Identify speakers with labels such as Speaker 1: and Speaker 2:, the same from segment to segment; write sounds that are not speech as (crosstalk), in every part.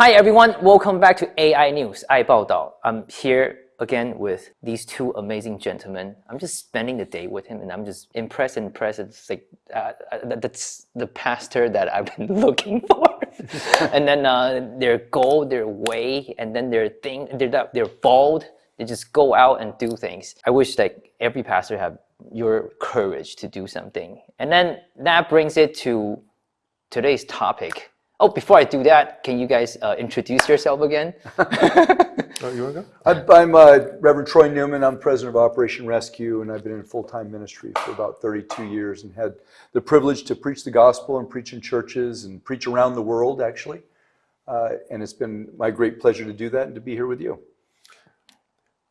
Speaker 1: Hi everyone, welcome back to AI News, I Bao Dao. I'm here again with these two amazing gentlemen. I'm just spending the day with him and I'm just impressed and impressed. It's like, uh, uh that's the pastor that I've been (laughs) looking for. (laughs) and then uh, their goal, their way, and then their thing, they're, they're bold. They just go out and do things. I wish like every pastor have your courage to do something. And then that brings it to today's topic Oh, before I do that, can you guys uh, introduce yourself again? (laughs) (laughs)
Speaker 2: oh, you want to go? I'm uh, Reverend Troy Newman. I'm president of Operation Rescue, and I've been in full-time ministry for about 32 years and had the privilege to preach the gospel and preach in churches and preach around the world, actually. Uh, and it's been my great pleasure to do that and to be here with you.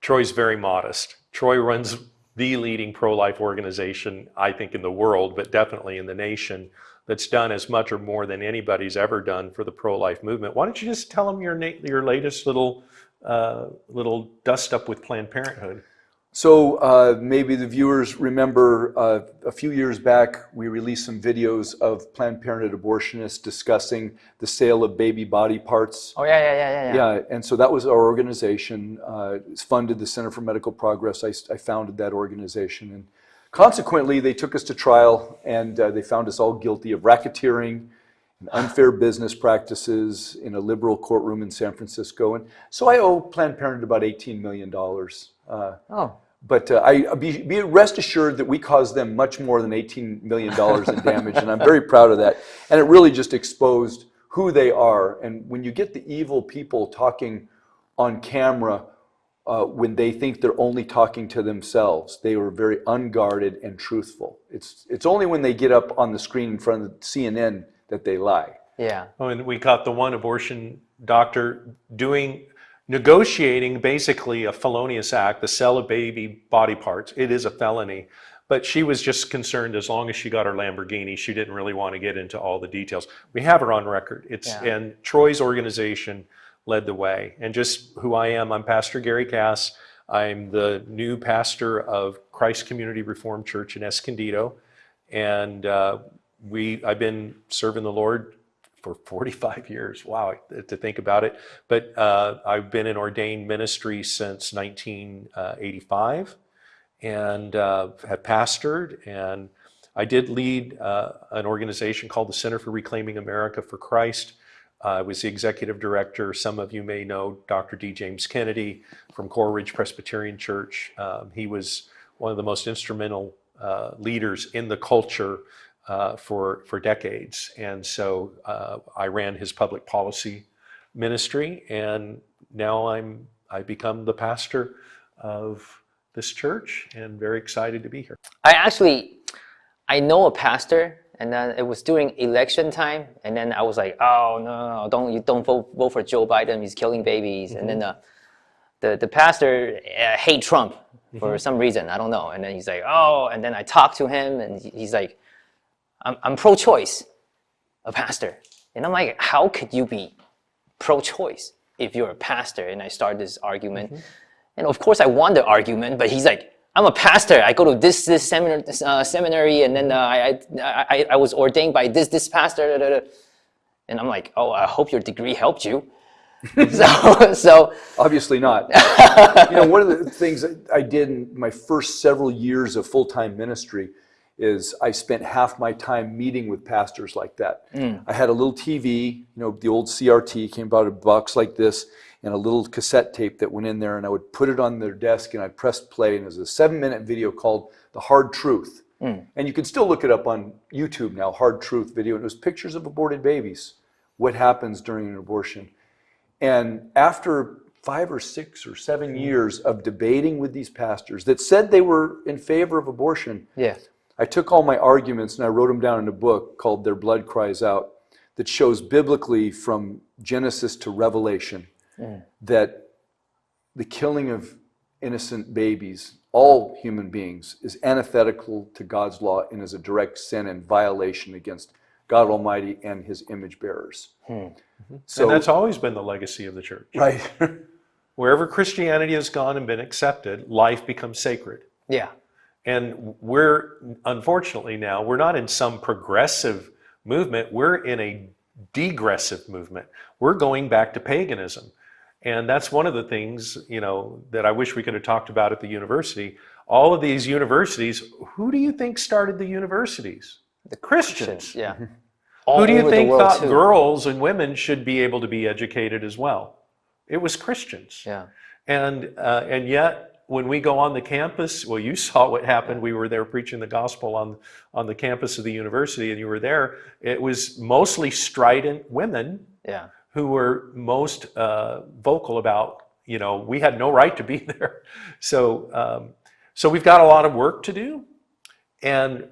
Speaker 3: Troy's very modest. Troy runs the leading pro-life organization, I think, in the world, but definitely in the nation that's done as much or more than anybody's ever done for the pro-life movement. Why don't you just tell them your, your latest little, uh, little dust up with Planned Parenthood?
Speaker 2: So uh, maybe the viewers remember uh, a few years back, we released some videos of Planned Parenthood abortionists discussing the sale of baby body parts.
Speaker 1: Oh, yeah, yeah, yeah,
Speaker 2: yeah. Yeah, and so that was our organization. Uh, it's funded the Center for Medical Progress. I, I founded that organization. and Consequently, they took us to trial and uh, they found us all guilty of racketeering and unfair business practices in a liberal courtroom in San Francisco. And so I owe Planned Parenthood about $18 million. Uh, oh. But uh, I be, be, rest assured that we caused them much more than $18 million in damage, and I'm very proud of that. And it really just exposed who they are. And when you get the evil people talking on camera uh, when they think they're only talking to themselves. They were very unguarded and truthful. It's, it's only when they get up on the screen in front of CNN that they lie.
Speaker 1: Yeah.
Speaker 3: Oh, and we caught the one abortion doctor doing, negotiating basically a felonious act, the sale of baby body parts. It is a felony. But she was just concerned as long as she got her Lamborghini, she didn't really want to get into all the details. We have her on record. It's yeah. And Troy's organization led the way. And just who I am, I'm Pastor Gary Cass. I'm the new pastor of Christ Community Reformed Church in Escondido. And uh, we, I've been serving the Lord for 45 years. Wow, to think about it. But uh, I've been in ordained ministry since 1985 and uh, have pastored. And I did lead uh, an organization called the Center for Reclaiming America for Christ, I was the executive director. Some of you may know Dr. D. James Kennedy from Coral Ridge Presbyterian Church. Um, he was one of the most instrumental uh, leaders in the culture uh, for, for decades. And so uh, I ran his public policy ministry and now I'm, I become the pastor of this church and very excited to be here.
Speaker 1: I actually, I know a pastor and then it was during election time, and then I was like, oh no, no, don't you don't vote vote for Joe Biden? He's killing babies. Mm -hmm. And then the the, the pastor uh, hate Trump for mm -hmm. some reason. I don't know. And then he's like, oh, and then I talked to him, and he's like, I'm I'm pro-choice, a pastor, and I'm like, how could you be pro-choice if you're a pastor? And I start this argument, mm -hmm. and of course I won the argument, but he's like I'm a pastor. I go to this this seminar, uh, seminary, and then uh, I, I I was ordained by this this pastor. Da, da, da. And I'm like, oh, I hope your degree helped you. (laughs) so, so
Speaker 2: obviously not. (laughs) you know, one of the things I did in my first several years of full-time ministry is I spent half my time meeting with pastors like that. Mm. I had a little TV, you know, the old CRT came about a box like this, and a little cassette tape that went in there and I would put it on their desk and I pressed play and it was a seven minute video called The Hard Truth. Mm. And you can still look it up on YouTube now, Hard Truth video. And it was pictures of aborted babies, what happens during an abortion. And after five or six or seven years of debating with these pastors that said they were in favor of abortion,
Speaker 1: yes.
Speaker 2: I took all my arguments and I wrote them down in a book called Their Blood Cries Out that shows biblically from Genesis to Revelation mm. that the killing of innocent babies, all human beings, is antithetical to God's law and is a direct sin and violation against God Almighty and his image bearers.
Speaker 3: Hmm. Mm-hmm. So, and that's always been the legacy of the church.
Speaker 2: Right. (laughs)
Speaker 3: Wherever Christianity has gone and been accepted, life becomes sacred.
Speaker 1: Yeah.
Speaker 3: And we're, unfortunately now, we're not in some progressive movement. We're in a degressive movement. We're going back to paganism. And that's one of the things, you know, that I wish we could have talked about at the university. All of these universities, who do you think started the universities? The Christians.
Speaker 1: Yeah. All
Speaker 3: Who do you think
Speaker 1: world,
Speaker 3: thought
Speaker 1: too.
Speaker 3: girls and women should be able to be educated as well? It was Christians.
Speaker 1: Yeah.
Speaker 3: And, uh, and yet, when we go on the campus, well, you (laughs) saw what happened. We were there preaching the gospel on, on the campus of the university, and you were there. It was mostly strident women
Speaker 1: Yeah.
Speaker 3: who were most uh, vocal about, you know, we had no right to be (laughs) there. So, um, so we've got a lot of work to do. And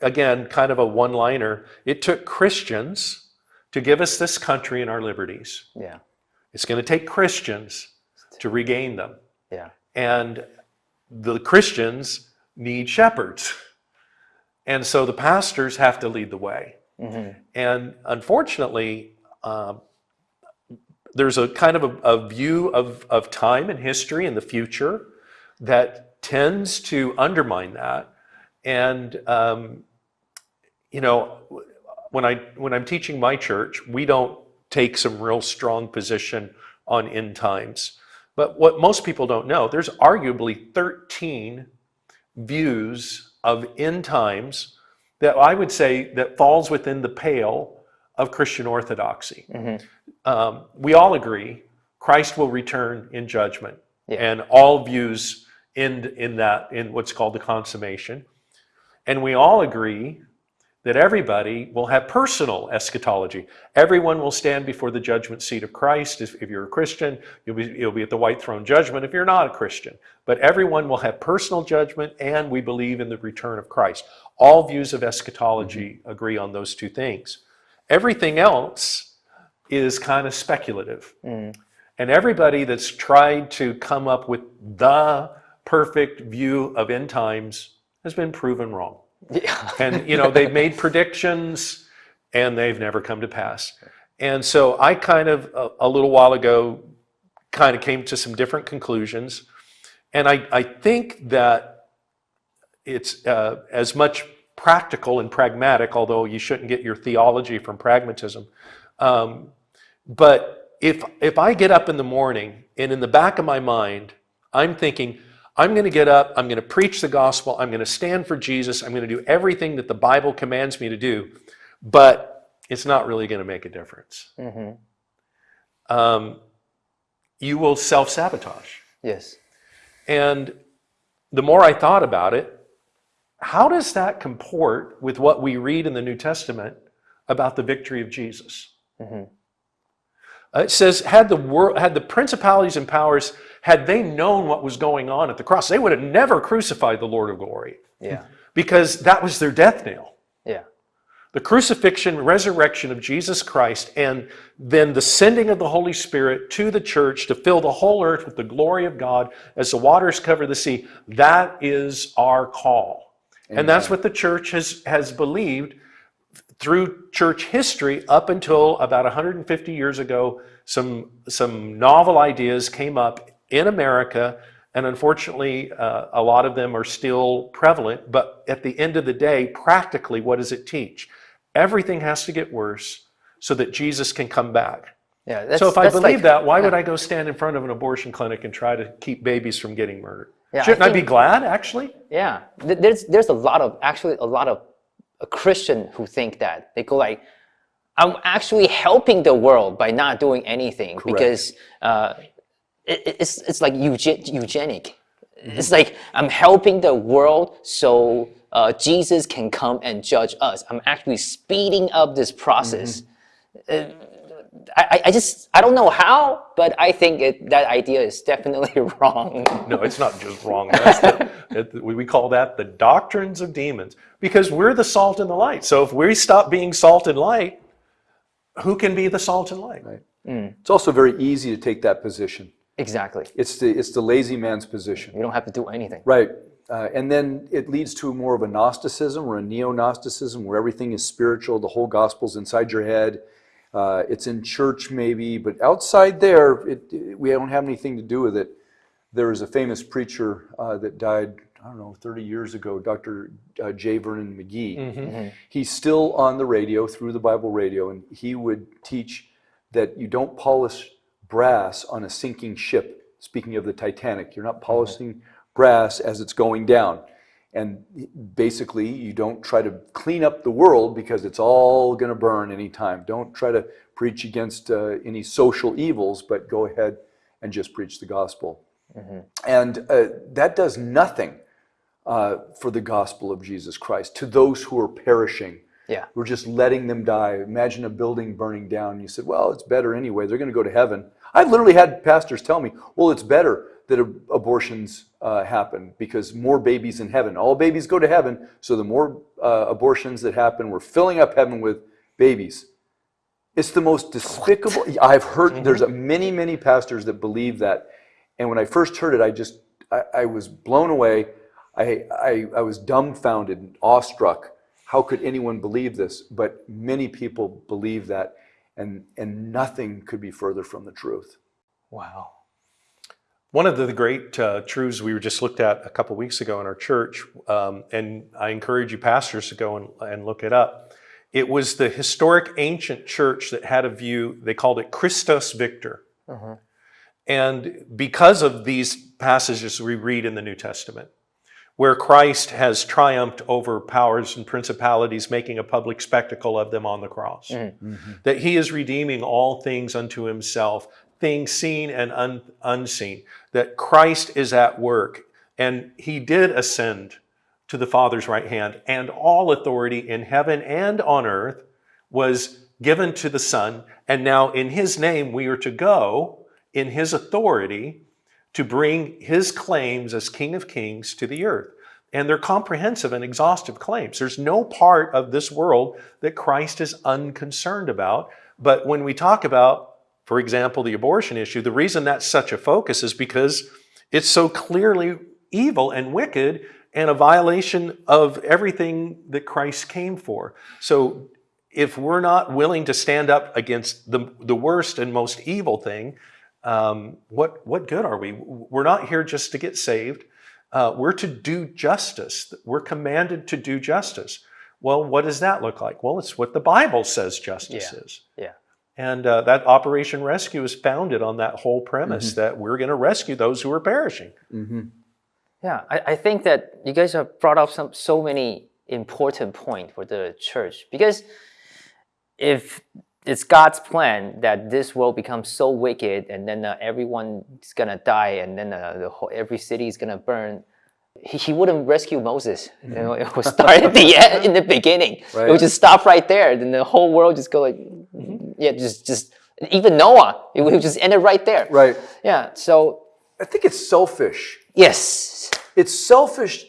Speaker 3: again, kind of a one liner it took Christians to give us this country and our liberties.
Speaker 1: Yeah.
Speaker 3: It's going to take Christians to regain them.
Speaker 1: Yeah.
Speaker 3: And the Christians need shepherds. And so the pastors have to lead the way.
Speaker 1: hmm
Speaker 3: And unfortunately, um, there's a kind of a, a view of, of time and history and the future that tends to undermine that. And um, you know, when I when I'm teaching my church, we don't take some real strong position on end times. But what most people don't know, there's arguably 13 views of end times that I would say that falls within the pale of Christian orthodoxy.
Speaker 1: hmm
Speaker 3: Um, we all agree Christ will return in judgment,
Speaker 1: Yeah.
Speaker 3: and all views end in that in what's called the consummation. And we all agree that everybody will have personal eschatology. Everyone will stand before the judgment seat of Christ. If, if you're a Christian, you'll be, you'll be at the white throne judgment if you're not a Christian. But everyone will have personal judgment, and we believe in the return of Christ. All views of eschatology agree on those two things. Everything else is kind of speculative.
Speaker 1: Mm.
Speaker 3: And everybody that's tried to come up with the perfect view of end times has been proven wrong.
Speaker 1: Yeah.
Speaker 3: And you know, they've made predictions and they've never come to pass. And so I kind of a, a little while ago kind of came to some different conclusions. And I, I think that it's uh, as much practical and pragmatic, although you shouldn't get your theology from pragmatism. Um, but if if I get up in the morning and in the back of my mind, I'm thinking, I'm going to get up, I'm going to preach the gospel, I'm going to stand for Jesus, I'm going to do everything that the Bible commands me to do, but it's not really going to make a difference.
Speaker 1: hmm
Speaker 3: Um, you will self sabotage.
Speaker 1: Yes.
Speaker 3: And the more I thought about it, how does that comport with what we read in the New Testament about the victory of Jesus?
Speaker 1: hmm
Speaker 3: Uh, it says, had the world, had the principalities and powers, had they known what was going on at the cross, they would have never crucified the Lord of glory
Speaker 1: Yeah.
Speaker 3: because that was their death nail.
Speaker 1: Yeah.
Speaker 3: The crucifixion, resurrection of Jesus Christ, and then the sending of the Holy Spirit to the church to fill the whole earth with the glory of God as the waters cover the sea. That is our call. And that's what the church has, has believed through church history up until about 150 years ago. Some, some novel ideas came up in America, and unfortunately, uh, a lot of them are still prevalent. But at the end of the day, practically, what does it teach? Everything has to get worse so that Jesus can come back.
Speaker 1: Yeah. That's,
Speaker 3: so if I believe
Speaker 1: like-
Speaker 3: that, why would. I go stand in front of an abortion clinic and try to keep babies from getting murdered?
Speaker 1: Yeah,
Speaker 3: Shouldn't I, be glad, actually?
Speaker 1: Yeah, there's there's a lot of actually a lot of uh, Christian who think that they go like, I'm actually helping the world by not doing anything because uh, it, it- it's it's like euge- eugenic. It's like I'm helping the world so uh, Jesus can come and judge us. I'm actually speeding up this process. Uh, I, I- I just I don't know how, but I think it, that idea is definitely (laughs) wrong.
Speaker 3: No, it's not just wrong. That's the, (laughs) it- we call that the doctrines of demons because we're the salt and the light. So if we stop being salt and light, who can be the salt and light?
Speaker 2: Right. It's also very easy to take that position.
Speaker 1: Exactly.
Speaker 2: It's the, it's the lazy man's position.
Speaker 1: You don't have to do anything.
Speaker 2: Right. Uh, and then it leads to more of a Gnosticism or a neo Gnosticism where everything is spiritual, the whole gospel's inside your head. Uh, it's in church maybe, but outside there, it, it- we don't have anything to do with it. There was a famous preacher uh, that died I don't know, 30 years ago, Dr. Uh, J. Vernon McGee.
Speaker 3: Mhm.
Speaker 2: He's still on the radio through the Bible radio, and he would teach that you don't polish brass on a sinking ship. Speaking of the Titanic, you're not polishing brass as it's going down. And basically, you don't try to clean up the world because it's all going to burn anytime. Don't try to preach against uh, any social evils, but go ahead and just preach the gospel. And uh, that does nothing uh, for the gospel of Jesus Christ to those who are perishing.
Speaker 1: Yeah.
Speaker 2: We're just letting them die. Imagine a building burning down. You said, well, it's better anyway. They're going to go to heaven. I've literally had pastors tell me, well, it's better that ab- abortions uh, happen because more babies in heaven. All babies go to heaven, so the more uh, abortions that happen, we're filling up heaven with babies. It's the most despicable. I've heard there's a many, many pastors that believe that. And when I first heard it, I just, I, I was blown away. I, I, I was dumbfounded, awestruck. How could anyone believe this? But many people believe that, and, and nothing could be further from the truth.
Speaker 1: Wow.
Speaker 3: One of the great uh, truths we were just looked at a couple weeks ago in our church, um, and I encourage you pastors to go and, and look it up. It was the historic ancient church that had a view, they called it Christus Victor. And because of these passages we read in the New Testament, where Christ has triumphed over powers and principalities, making a public spectacle of them on the cross, mm-hmm. that he is redeeming all things unto himself, things seen and un- unseen, that Christ is at work. And he did ascend to the Father's right hand, and all authority in heaven and on earth was given to the Son. And now, in his name, we are to go in his authority to bring his claims as King of Kings to the earth. And they're comprehensive and exhaustive claims. There's no part of this world that Christ is unconcerned about. But when we talk about, for example, the abortion issue, the reason that's such a focus is because it's so clearly evil and wicked and a violation of everything that Christ came for. So if we're not willing to stand up against the, the worst and most evil thing, um, what, what good are we? We're not here just to get saved. Uh, we're to do justice. We're commanded to do justice. Well, what does that look like? Well, it's what the Bible says justice
Speaker 1: Yeah.
Speaker 3: is.
Speaker 1: Yeah.
Speaker 3: And uh, that Operation Rescue is founded on that whole premise that we're going to rescue those who are perishing.
Speaker 1: Yeah, I, I think that you guys have brought up some so many important points for the church because if it's God's plan that this world becomes so wicked and then uh, everyone's gonna die and then uh, the whole, every city is gonna burn, he, he wouldn't rescue Moses. You know, it would start at the (laughs) end, in the beginning. It would just stop right there. Then the whole world just go like, yeah, just just even Noah, it would just end it right there.
Speaker 2: Right.
Speaker 1: Yeah. So
Speaker 2: I think it's selfish.
Speaker 1: yes,
Speaker 2: It's selfish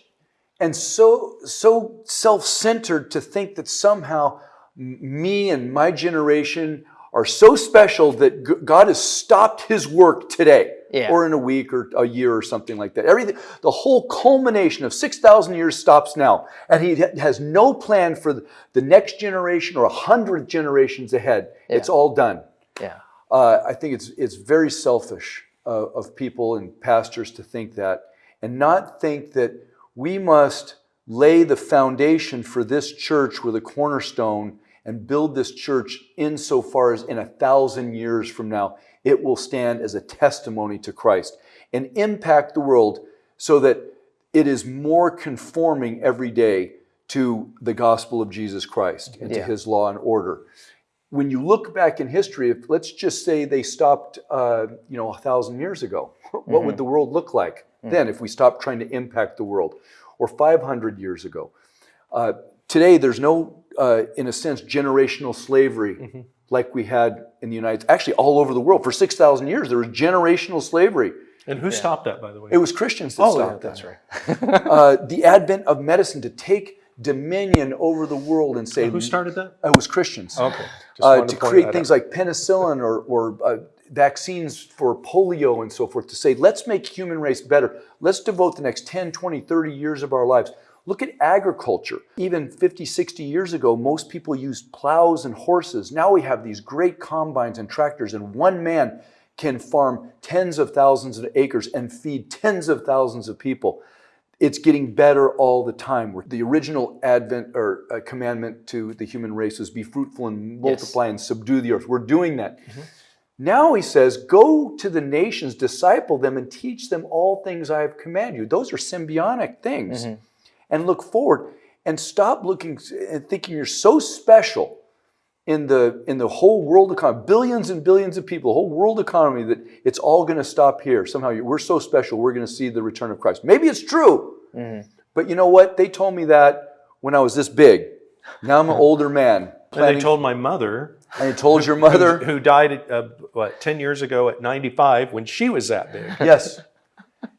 Speaker 2: and so so self-centered to think that somehow me and my generation are so special that God has stopped his work today
Speaker 1: Yeah.
Speaker 2: or in a week or a year or something like that. Everything the whole culmination of 6,000 years stops now and he has no plan for the- next generation or a hundred generations ahead. It's all done.
Speaker 1: yeah.
Speaker 2: Uh, I think it's it's very selfish uh, of people and pastors to think that, and not think that we must lay the foundation for this church with a cornerstone and build this church insofar as in a thousand years from now it will stand as a testimony to Christ and impact the world so that it is more conforming every day to the gospel of Jesus Christ and to his law and order when you look back in history, if let's just say they stopped, uh, you know, a thousand years ago, (laughs) what would the world look like then if we stopped trying to impact the world? Or 500 years ago? Uh, today, there's no, uh, in a sense, generational slavery like we had in the United States Actually, all over the world. For 6,000 years, there was generational slavery.
Speaker 3: And who stopped that, by the way?
Speaker 2: It was Christians that
Speaker 3: oh,
Speaker 2: stopped
Speaker 3: yeah,
Speaker 2: that
Speaker 3: that's right. (laughs)
Speaker 2: uh, the advent of medicine to take dominion over the world and say
Speaker 3: Who started that?
Speaker 2: it was Christians
Speaker 3: Okay.
Speaker 2: Uh,
Speaker 3: wanted
Speaker 2: to create things
Speaker 3: out.
Speaker 2: like penicillin or, or uh, vaccines for polio and so forth to say let's make human race better let's devote the next 10 20 30 years of our lives look at agriculture even 50 60 years ago most people used plows and horses now we have these great combines and tractors and one man can farm tens of thousands of acres and feed tens of thousands of people it's getting better all the time. The original advent or uh, commandment to the human race was be fruitful and multiply and subdue the earth. We're doing that. Now he says, go to the nations, disciple them, and teach them all things I have commanded you. Those are symbiotic things. And look forward and stop looking and thinking you're so special in the in the whole world economy, billions and billions of people, whole world economy, that it's all going to stop here. Somehow you- we're so special, we're going to see the return of Christ. Maybe it's true, but you know what? They told me that when I was this big. Now I'm an (laughs) older man.
Speaker 3: And they told my mother,
Speaker 2: and I told your (laughs) mother,
Speaker 3: who died uh, what ten years ago at 95, when she was that big.
Speaker 2: yes. (laughs)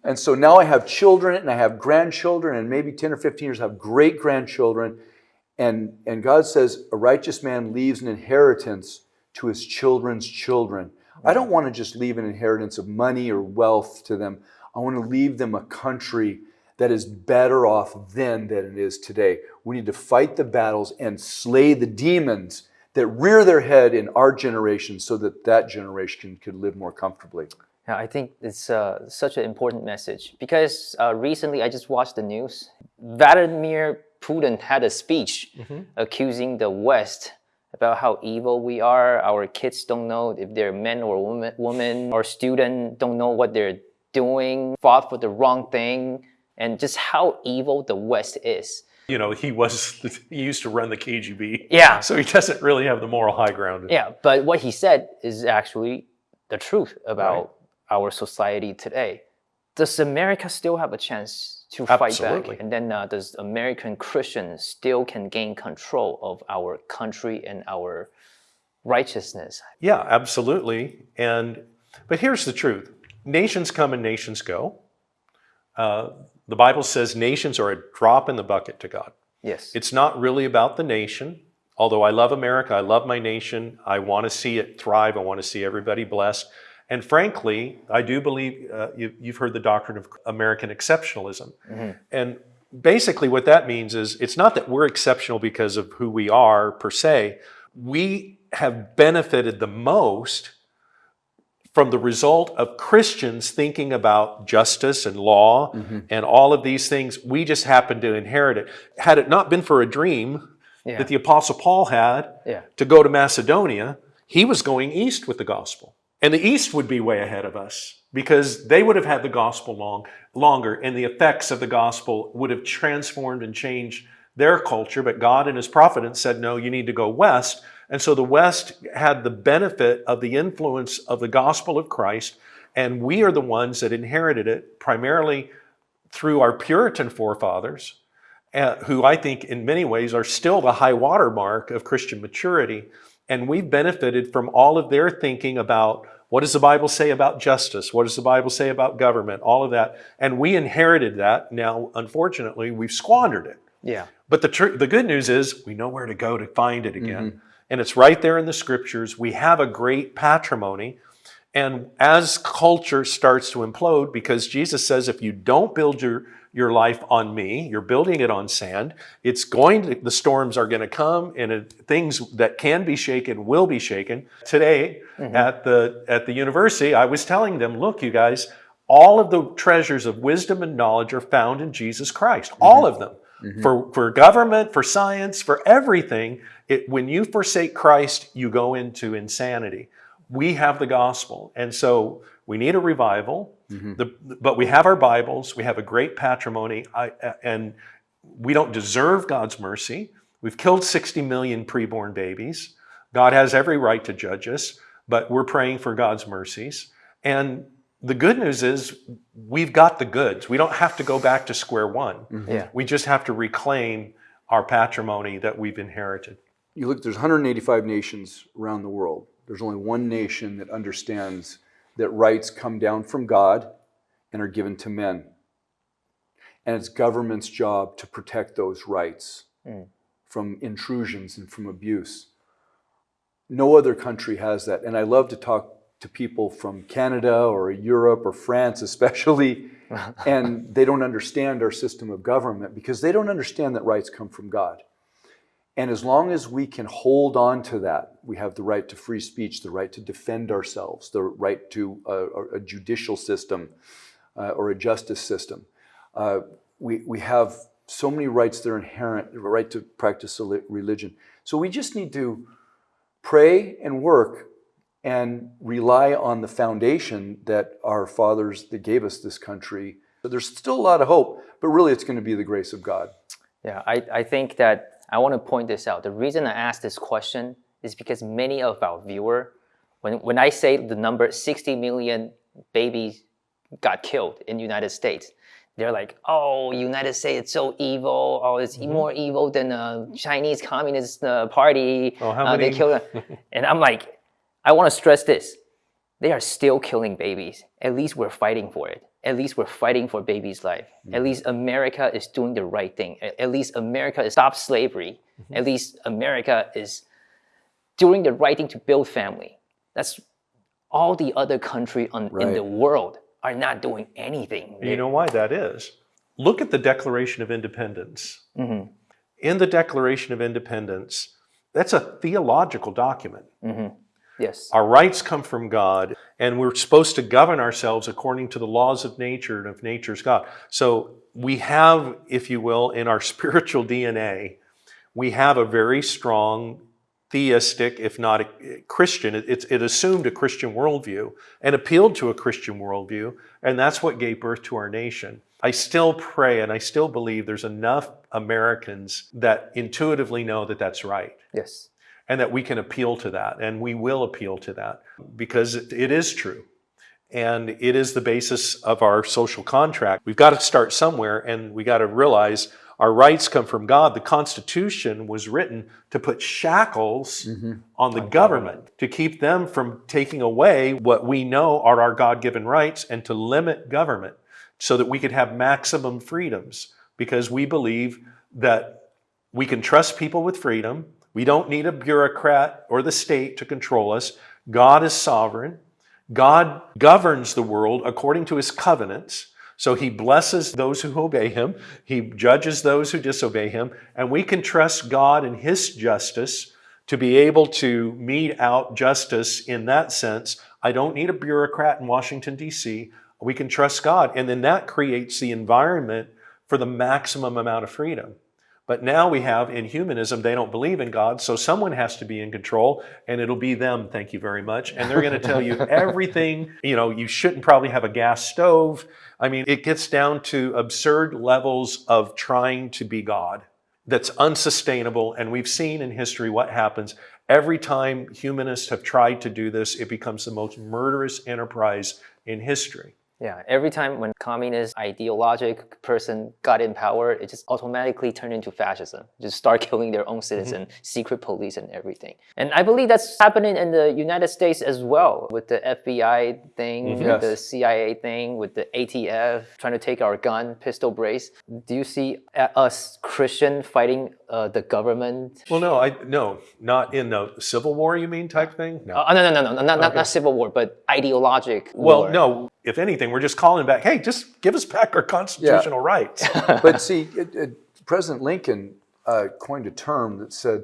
Speaker 2: And so now I have children and I have grandchildren, and maybe 10 or 15 years I have great grandchildren. And, and God says, a righteous man leaves an inheritance to his children's children. I don't want to just leave an inheritance of money or wealth to them. I want to leave them a country that is better off then than it is today. We need to fight the battles and slay the demons that rear their head in our generation so that that generation could live more comfortably.
Speaker 1: Yeah, I think it's uh, such an important message because uh, recently I just watched the news. Vladimir Putin had a speech accusing the West about how evil we are. Our kids don't know if they're men or woman. woman. Our students don't know what they're doing, fought for the wrong thing, and just how evil the West is.
Speaker 3: You know, he was (laughs) he used to run the KGB.
Speaker 1: Yeah.
Speaker 3: So he doesn't really have the moral high ground.
Speaker 1: Yeah, but what he said is actually the truth about our society today. Does America still have a chance to fight
Speaker 3: Absolutely.
Speaker 1: back? And then uh, does American Christians still can gain control of our country and our righteousness?
Speaker 3: Yeah, absolutely. And but here's the truth: nations come and nations go. Uh, the Bible says nations are a drop in the bucket to God.
Speaker 1: Yes.
Speaker 3: It's not really about the nation. Although I love America, I love my nation. I want to see it thrive. I want to see everybody blessed. And frankly, I do believe uh, you, you've heard the doctrine of American exceptionalism. And basically, what that means is it's not that we're exceptional because of who we are per se. We have benefited the most from the result of Christians thinking about justice and law and all of these things. We just happen to inherit it. Had it not been for a dream
Speaker 1: Yeah.
Speaker 3: that the Apostle Paul had
Speaker 1: Yeah.
Speaker 3: to go to Macedonia, he was going east with the gospel. And the east would be way ahead of us because they would have had the gospel long, longer and the effects of the gospel would have transformed and changed their culture. But God in his providence said, no, you need to go west. And so the west had the benefit of the influence of the gospel of Christ. And we are the ones that inherited it primarily through our Puritan forefathers, uh, who I think in many ways are still the high water mark of Christian maturity. And we've benefited from all of their thinking about what does the Bible say about justice? What does the Bible say about government? All of that. And we inherited that. Now, unfortunately, we've squandered it.
Speaker 1: Yeah.
Speaker 3: But the, the good news is we know where to go to find it again. Mm-hmm. And it's right there in the scriptures. We have a great patrimony. And as culture starts to implode, because Jesus says, if you don't build your, your life on me, you're building it on sand, it's going to, the storms are going to come and it, things that can be shaken will be shaken. Today mm-hmm. at the, at the university, I was telling them, look, you guys, all of the treasures of wisdom and knowledge are found in Jesus Christ, mm-hmm. all of them. Mm-hmm. For, for government, for science, for everything, it, when you forsake Christ, you go into insanity. We have the gospel. And so we need a revival, mm-hmm. the, but we have our Bibles, we have a great patrimony, I, and we don't deserve God's mercy. We've killed 60 million preborn babies. God has every right to judge us, but we're praying for God's mercies. And the good news is we've got the goods. We don't have to go back to square one. Mm-hmm.
Speaker 1: Yeah.
Speaker 3: We just have to reclaim our patrimony that we've inherited.
Speaker 2: You look, there's 185 nations around the world. There's only one nation that understands that rights come down from God and are given to men. And it's government's job to protect those rights hmm. from intrusions and from abuse. No other country has that. And I love to talk to people from Canada or Europe or France, especially, (laughs) and they don't understand our system of government because they don't understand that rights come from God. And as long as we can hold on to that, we have the right to free speech, the right to defend ourselves, the right to a, a judicial system uh, or a justice system. Uh, we, we have so many rights that are inherent, the right to practice a religion. So we just need to pray and work and rely on the foundation that our fathers that gave us this country. There's still a lot of hope, but really it's going to be the grace of God.
Speaker 1: Yeah, I, I think that I want to point this out. The reason I ask this question is because many of our viewer, when, when I say the number 60 million babies got killed in the United States, they're like, oh, United States is so evil. Oh, it's more evil than the Chinese Communist uh, Party.
Speaker 3: Oh, how
Speaker 1: Uh, they killed. (laughs) and I'm like, I want to stress this. They are still killing babies. At least we're fighting for it. At least we're fighting for babies' life. At least mm-hmm. America is doing the right thing. At least America is stop slavery. Mm-hmm. At least America is doing the right thing to build family. That's all the other country on, in the world are not doing anything.
Speaker 3: You know why that is? Look at the Declaration of Independence.
Speaker 1: Mm-hmm.
Speaker 3: In the Declaration of Independence, that's a theological document. Mm-hmm.
Speaker 1: Yes.
Speaker 3: Our rights come from God, and we're supposed to govern ourselves according to the laws of nature and of nature's God. So we have, if you will, in our (laughs) spiritual DNA, we have a very strong theistic, if not a Christian. It, it's- it assumed a Christian worldview and appealed to a Christian worldview, and that's what gave birth to our nation. I still pray and I still believe there's enough Americans that intuitively know that that's right
Speaker 1: Yes.
Speaker 3: And that we can appeal to that and we will appeal to that because it, it is true. And it is the basis of our social contract. We've got to start somewhere and we got to realize our rights come from god. The constitution was written to put shackles mm-hmm. on the government to keep them from taking away what we know are our god-given rights and to limit government so that we could have maximum freedoms because we believe that we can trust people with freedom. We don't need a bureaucrat or the state to control us. God is sovereign. God governs the world according to his covenants. So he blesses those who obey him, he judges those who disobey him, and we can trust God and his justice to be able to mete out justice in that sense. I don't need a bureaucrat in Washington, D.C. We can trust God. And then that creates the environment for the maximum amount of freedom. But now we have in humanism, they don't believe in God, so someone has to be in control, and it'll be them, thank you very much. And they're going to tell you (laughs) everything. You know, you shouldn't probably have a gas stove. I mean, it gets down to absurd levels of trying to be God that's unsustainable. And we've seen in history what happens. Every time humanists have tried to do this, it becomes the most murderous enterprise in history.
Speaker 1: Yeah, every time when communist ideologic person got in power, it just automatically turned into fascism. Just start (laughs) killing their own citizen, secret police and everything. And I believe that's happening in the United States as well with the FBI thing, with
Speaker 2: Yes.
Speaker 1: the CIA thing, with the ATF trying to take our gun, pistol brace. Do you see uh, us Christian fighting uh, the government?
Speaker 3: Well, no, I no, not in the Civil War. You mean type thing? No.
Speaker 1: Uh, no, no, no, no, not, not, not civil war, but ideologic
Speaker 3: Well,
Speaker 1: war.
Speaker 3: no. If anything, we're just calling back. Hey, just give us back our constitutional rights. (laughs)
Speaker 2: but see, it, it, President Lincoln uh, coined a term that said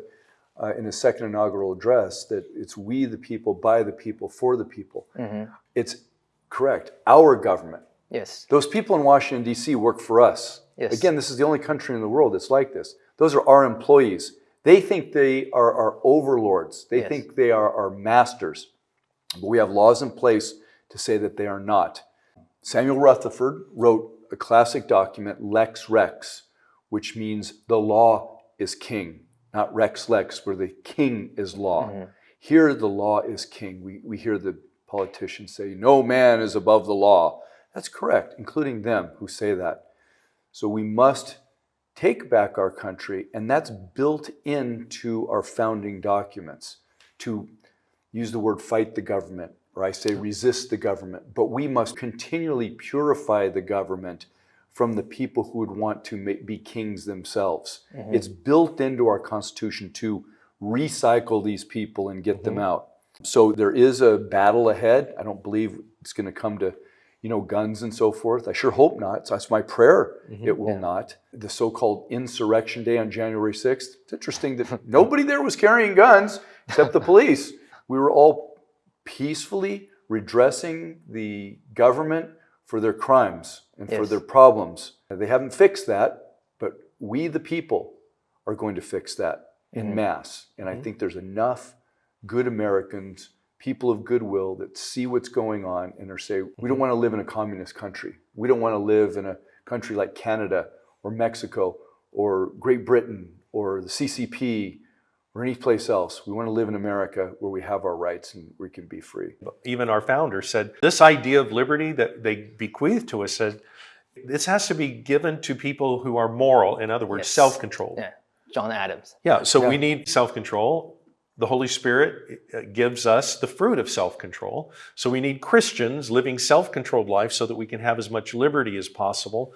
Speaker 2: uh, in his second inaugural address that it's we the people, by the people, for the people. It's correct. Our government.
Speaker 1: Yes.
Speaker 2: Those people in Washington, D.C. work for us.
Speaker 1: Yes.
Speaker 2: Again, this is the only country in the world that's like this. Those are our employees. They think they are our overlords. They
Speaker 1: Yes.
Speaker 2: think they are our masters. But we have laws in place to say that they are not. Samuel Rutherford wrote a classic document, Lex Rex, which means the law is king, not Rex Lex, where the king is law. Mm-hmm. Here, the law is king. We, we hear the politicians say, no man is above the law. That's correct, including them who say that. So we must take back our country, and that's built into our founding documents to use the word fight the government, or I say resist the government. But we must continually purify the government from the people who would want to be kings themselves. Mm-hmm. It's built into our Constitution to recycle these people and get them mm-hmm. out. So there is a battle ahead. I don't believe it's going to come to, you know, guns and so forth. I sure hope not. So that's my prayer. Mm-hmm. It will not. The so-called Insurrection Day on January 6th. It's interesting that nobody there was carrying guns except the police. We were all peacefully redressing the government for their crimes and for their problems. They haven't fixed that, but we, the people, are going to fix that in
Speaker 1: Mhm.
Speaker 2: mass. And I think there's enough good Americans, people of goodwill, that see what's going on and are saying, we don't want to live in a communist country. We don't want to live in a country like Canada or Mexico or Great Britain or the CCP or any place else. We want to live in America where we have our rights and we can be free.
Speaker 3: even our founder said this idea of liberty that they bequeathed to us said this has to be given to people who are moral in other words
Speaker 1: Yes.
Speaker 3: self-controlled
Speaker 1: Yeah, John Adams.
Speaker 3: yeah so we need self-control the holy spirit uh, gives us the fruit of self-control so we need christians living self-controlled life so that we can have as much liberty as possible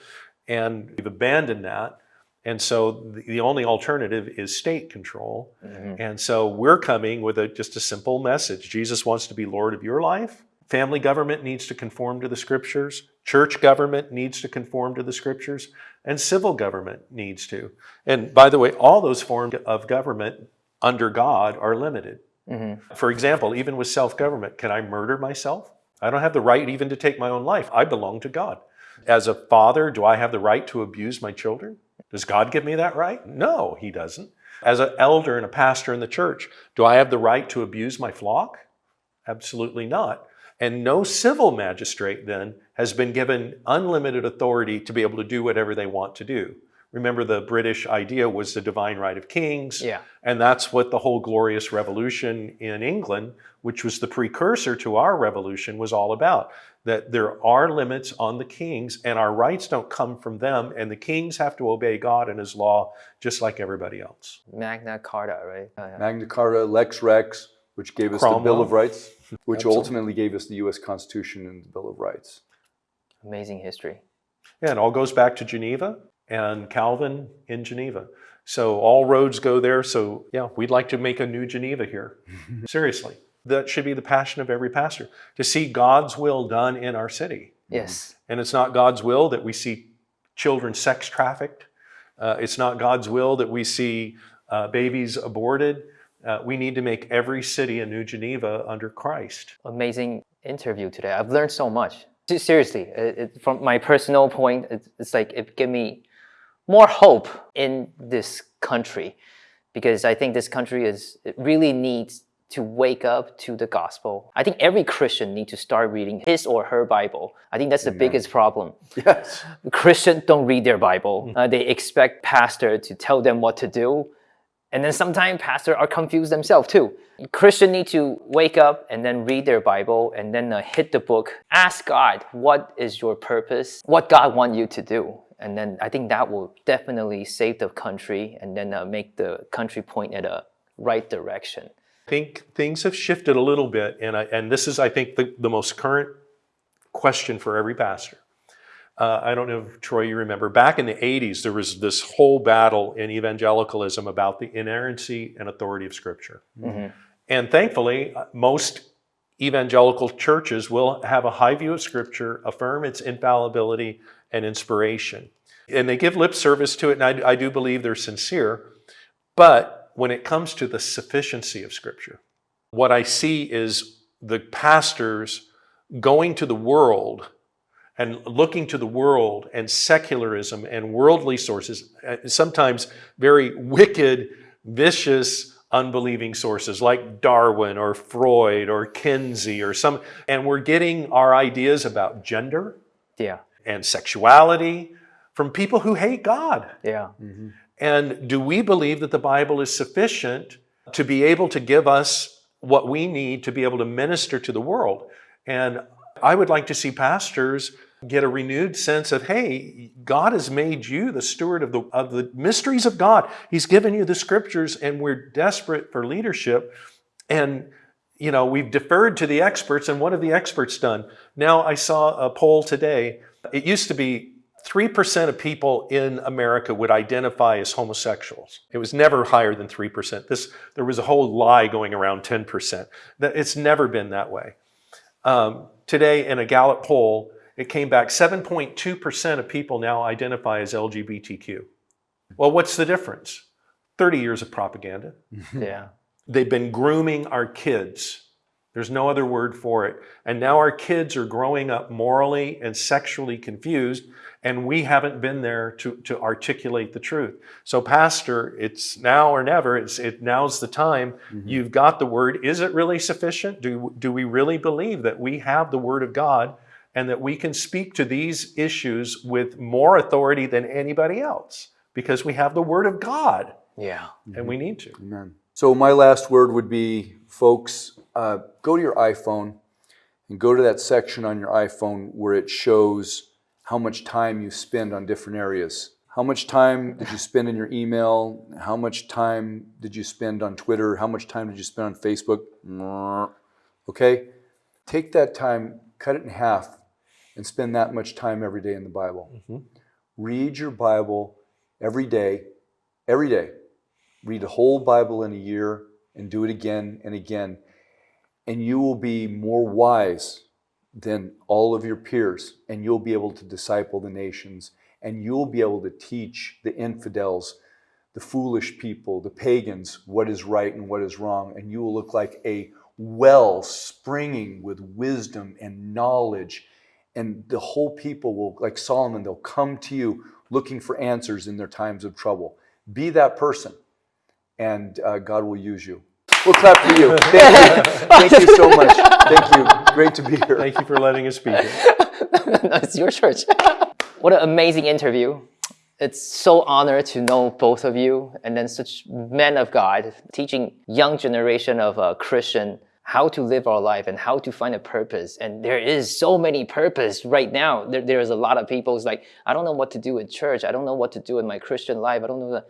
Speaker 3: and we've abandoned that and so the- only alternative is state control
Speaker 1: Mhm.
Speaker 3: and so we're coming with a, just a simple message. Jesus wants to be Lord of your life. Family government needs to conform to the scriptures. Church government needs to conform to the scriptures. And civil government needs to. And by the way, all those forms of government under God are limited.
Speaker 1: Mhm.
Speaker 3: For example, even with self government, can I murder myself? I don't have the right even to take my own life. I belong to God. As a father, do I have the right to abuse my children? Does God give me that right? No, He doesn't. As an elder and a pastor in the church, do I have the right to abuse my flock? Absolutely not. And no civil magistrate then has been given unlimited authority to be able to do whatever they want to do. Remember, the British idea was the divine right of kings.
Speaker 1: Yeah.
Speaker 3: And that's what the whole glorious revolution in England, which was the precursor to our revolution, was all about. That there are limits on the kings, and our rights don't come from them, and the kings have to obey God and his law just like everybody else.
Speaker 1: Magna Carta, right? Oh, yeah.
Speaker 2: Magna Carta, Lex Rex, which gave us the Bill of Rights, which
Speaker 3: Absolutely.
Speaker 2: ultimately gave us the US Constitution and the Bill of Rights.
Speaker 1: Amazing history.
Speaker 3: Yeah, it all goes back to Geneva and Calvin in Geneva. So all roads go there. So yeah, we'd like to make a new Geneva here. (laughs) Seriously. That should be the passion of every pastor to see God's will done in our city.
Speaker 1: Yes.
Speaker 3: And it's not God's will that we see children sex trafficked. Uh, it's not God's will that we see uh, babies aborted. Uh, we need to make every city a new Geneva under Christ.
Speaker 1: Amazing interview today. I've learned so much. Seriously, it, it, from my personal point, it, it's like it gave me more hope in this country because I think this country is it really needs to wake up to the gospel. I think every Christian needs to start reading his or her Bible. I think that's the biggest problem.
Speaker 2: Yes.
Speaker 1: Christians don't read their Bible. Uh, they expect pastor to tell them what to do. And then sometimes pastors are confused themselves too. Christians need to wake up and then read their Bible and then uh, hit the book. Ask God, what is your purpose? What God want you to do? And then I think that will definitely save the country and then uh, make the country point at a right direction.
Speaker 3: I think things have shifted a little bit, and I, and this is, I think, the, the most current question for every pastor. Uh, I don't know if Troy, you remember back in the 80s, there was this whole battle in evangelicalism about the inerrancy and authority of Scripture.
Speaker 1: Mhm.
Speaker 3: And thankfully, most evangelical churches will have a high view of Scripture, affirm its infallibility and inspiration. And they give lip service to it, and I, I do believe they're sincere. But when it comes to the sufficiency of Scripture, what I see is the pastors going to the world and looking to the world and secularism and worldly sources, sometimes very wicked, vicious, unbelieving sources like Darwin or Freud or Kinsey or some, and we're getting our ideas about gender
Speaker 1: Yeah,
Speaker 3: and sexuality from people who hate God.
Speaker 1: yeah, mm-hmm.
Speaker 3: And do we believe that the Bible is sufficient to be able to give us what we need to be able to minister to the world? And I would like to see pastors get a renewed sense of, hey, God has made you the steward of the, of the mysteries of God. He's given you the scriptures, and we're desperate for leadership. And you know, we've deferred to the experts, and what have the experts done? Now, I saw a poll today. It used to be 3% of people in America would identify as homosexuals. It was never higher than 3%. This, there was a whole lie going around 10%. It's never been that way. Um, today, in a Gallup poll, it came back 7.2% of people now identify as LGBTQ. Well, what's the difference? 30 years of propaganda. (laughs)
Speaker 1: yeah.
Speaker 3: They've been grooming our kids There's no other word for it. And now our kids are growing up morally and sexually confused, and we haven't been there to, to articulate the truth. So, Pastor, it's now or never. It's it now's the time. You've got the word. Is it really sufficient? Do, do we really believe that we have the word of God and that we can speak to these issues with more authority than anybody else? Because we have the word of God
Speaker 1: Yeah.
Speaker 3: and we need to.
Speaker 2: Amen. So my last word would be, folks, uh, go to your iPhone and go to that section on your iPhone where it shows how much time you spend on different areas. How much time did you spend in your email? How much time did you spend on Twitter? How much time did you spend on Facebook? Okay? Take that time, cut it in half, and spend that much time every day in the Bible. Mm-hmm. Read your Bible every day, every day read the whole Bible in a year and do it again and again, and you will be more wise than all of your peers, and you'll be able to disciple the nations, and you'll be able to teach the infidels, the foolish people, the pagans, what is right and what is wrong, and you will look like a well springing with wisdom and knowledge. And the whole people will, like Solomon, they'll come to you looking for answers in their times of trouble. Be that person and uh, God will use you. We'll clap for you. (laughs) Thank you. Thank you so much. Thank you. Great to be here.
Speaker 3: Thank you for letting us speak. (laughs)
Speaker 1: no, it's your church. what an amazing interview. It's so honored to know both of you and then such men of God teaching young generation of uh, Christian how to live our life and how to find a purpose. And there is so many purpose right now. There, there's a lot of people who's like, I don't know what to do with church. I don't know what to do in my Christian life. I don't know. That.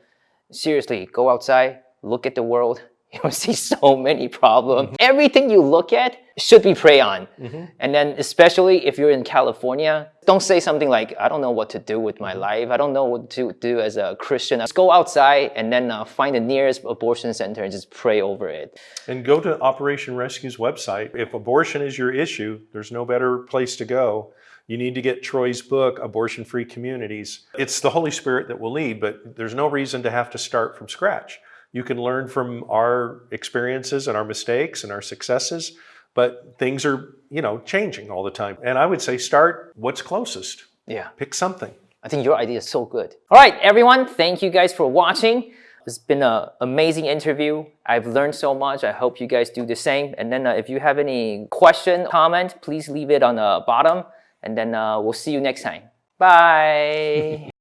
Speaker 1: Seriously, go outside, look at the world. (laughs) You'll see so many problems. Mm-hmm. Everything you look at should be pray on. Mm-hmm. And then especially if you're in California, don't say something like, I don't know what to do with my mm-hmm. life. I don't know what to do as a Christian. Just go outside and then uh, find the nearest abortion center and just pray over it.
Speaker 3: And go to Operation Rescue's website. If abortion is your issue, there's no better place to go. You need to get Troy's book, Abortion Free Communities. It's the Holy Spirit that will lead, but there's no reason to have to start from scratch. You can learn from our experiences and our mistakes and our successes, but things are, you know, changing all the time. And I would say start what's closest.
Speaker 1: Yeah.
Speaker 3: Pick something.
Speaker 1: I think your idea is so good. All right, everyone, thank you guys for watching. It's been an amazing interview. I've learned so much. I hope you guys do the same. And then uh, if you have any question, comment, please leave it on the bottom. And then uh, we'll see you next time. Bye. (laughs)